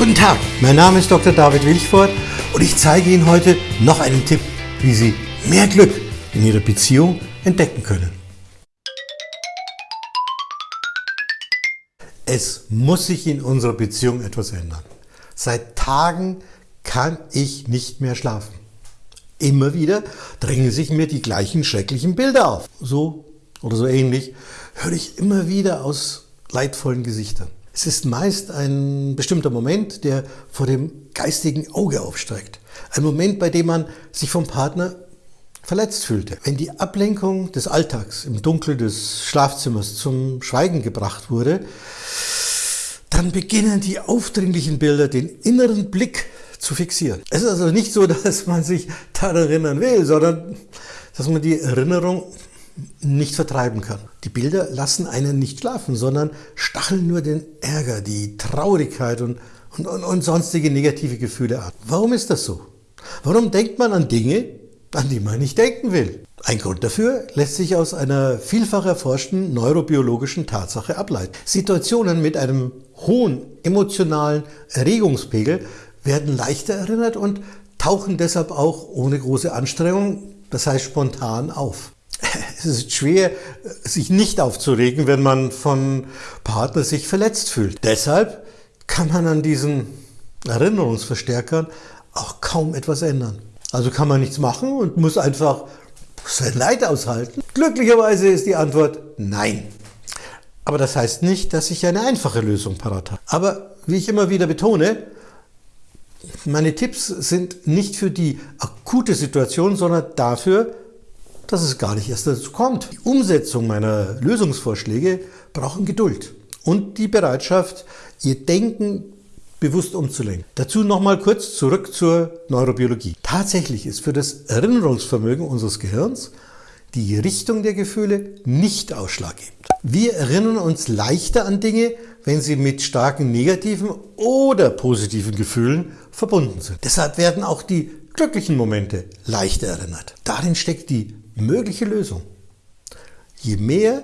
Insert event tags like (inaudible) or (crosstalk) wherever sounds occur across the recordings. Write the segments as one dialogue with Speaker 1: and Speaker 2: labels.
Speaker 1: Guten Tag, mein Name ist Dr. David Wilchford und ich zeige Ihnen heute noch einen Tipp, wie Sie mehr Glück in Ihrer Beziehung entdecken können. Es muss sich in unserer Beziehung etwas ändern. Seit Tagen kann ich nicht mehr schlafen. Immer wieder drängen sich mir die gleichen schrecklichen Bilder auf. So oder so ähnlich höre ich immer wieder aus leidvollen Gesichtern. Es ist meist ein bestimmter Moment, der vor dem geistigen Auge aufsteigt. Ein Moment, bei dem man sich vom Partner verletzt fühlte. Wenn die Ablenkung des Alltags im Dunkel des Schlafzimmers zum Schweigen gebracht wurde, dann beginnen die aufdringlichen Bilder den inneren Blick zu fixieren. Es ist also nicht so, (laughs) dass man sich daran erinnern will, sondern dass man die Erinnerung nicht vertreiben kann. Die Bilder lassen einen nicht schlafen, sondern stacheln nur den Ärger, die Traurigkeit und, und, und, und sonstige negative Gefühle an. Warum ist das so? Warum denkt man an Dinge, an die man nicht denken will? Ein Grund dafür lässt sich aus einer vielfach erforschten neurobiologischen Tatsache ableiten. Situationen mit einem hohen emotionalen Erregungspegel werden leichter erinnert und tauchen deshalb auch ohne große Anstrengung, das heißt spontan auf. Es ist schwer, sich nicht aufzuregen, wenn man von Partner sich verletzt fühlt. Deshalb kann man an diesen Erinnerungsverstärkern auch kaum etwas ändern. Also kann man nichts machen und muss einfach sein Leid aushalten. Glücklicherweise ist die Antwort nein. Aber das heißt nicht, dass ich eine einfache Lösung parat habe. Aber wie ich immer wieder betone, meine Tipps sind nicht für die akute Situation, sondern dafür, dass es gar nicht erst dazu kommt. Die Umsetzung meiner Lösungsvorschläge brauchen Geduld und die Bereitschaft, ihr Denken bewusst umzulenken. Dazu nochmal kurz zurück zur Neurobiologie. Tatsächlich ist für das Erinnerungsvermögen unseres Gehirns die Richtung der Gefühle nicht ausschlaggebend. Wir erinnern uns leichter an Dinge, wenn sie mit starken negativen oder positiven Gefühlen verbunden sind. Deshalb werden auch die glücklichen Momente leichter erinnert. Darin steckt die mögliche Lösung. Je mehr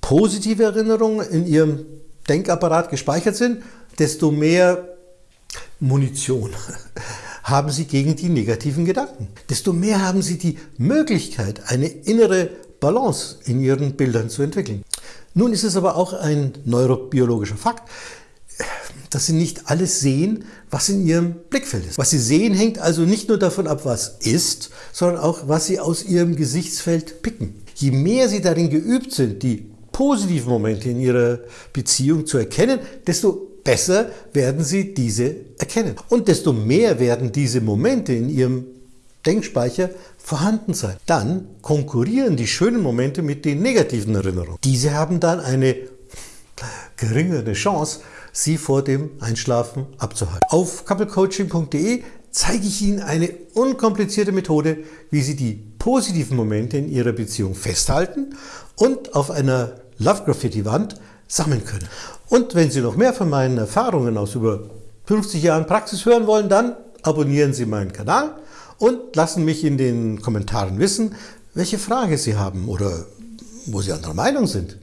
Speaker 1: positive Erinnerungen in Ihrem Denkapparat gespeichert sind, desto mehr Munition (laughs) haben Sie gegen die negativen Gedanken. Desto mehr haben Sie die Möglichkeit, eine innere Balance in Ihren Bildern zu entwickeln. Nun ist es aber auch ein neurobiologischer Fakt, dass Sie nicht alles sehen, was in Ihrem Blickfeld ist. Was Sie sehen, hängt also nicht nur davon ab, was ist, sondern auch, was Sie aus Ihrem Gesichtsfeld picken. Je mehr Sie darin geübt sind, die positiven Momente in Ihrer Beziehung zu erkennen, desto besser werden Sie diese erkennen. Und desto mehr werden diese Momente in Ihrem Denkspeicher vorhanden sein. Dann konkurrieren die schönen Momente mit den negativen Erinnerungen. Diese haben dann eine geringere Chance, Sie vor dem Einschlafen abzuhalten. Auf couplecoaching.de zeige ich Ihnen eine unkomplizierte Methode, wie Sie die positiven Momente in Ihrer Beziehung festhalten und auf einer Love Graffiti Wand sammeln können. Und wenn Sie noch mehr von meinen Erfahrungen aus über 50 Jahren Praxis hören wollen, dann abonnieren Sie meinen Kanal und lassen mich in den Kommentaren wissen, welche Frage Sie haben oder wo Sie anderer Meinung sind.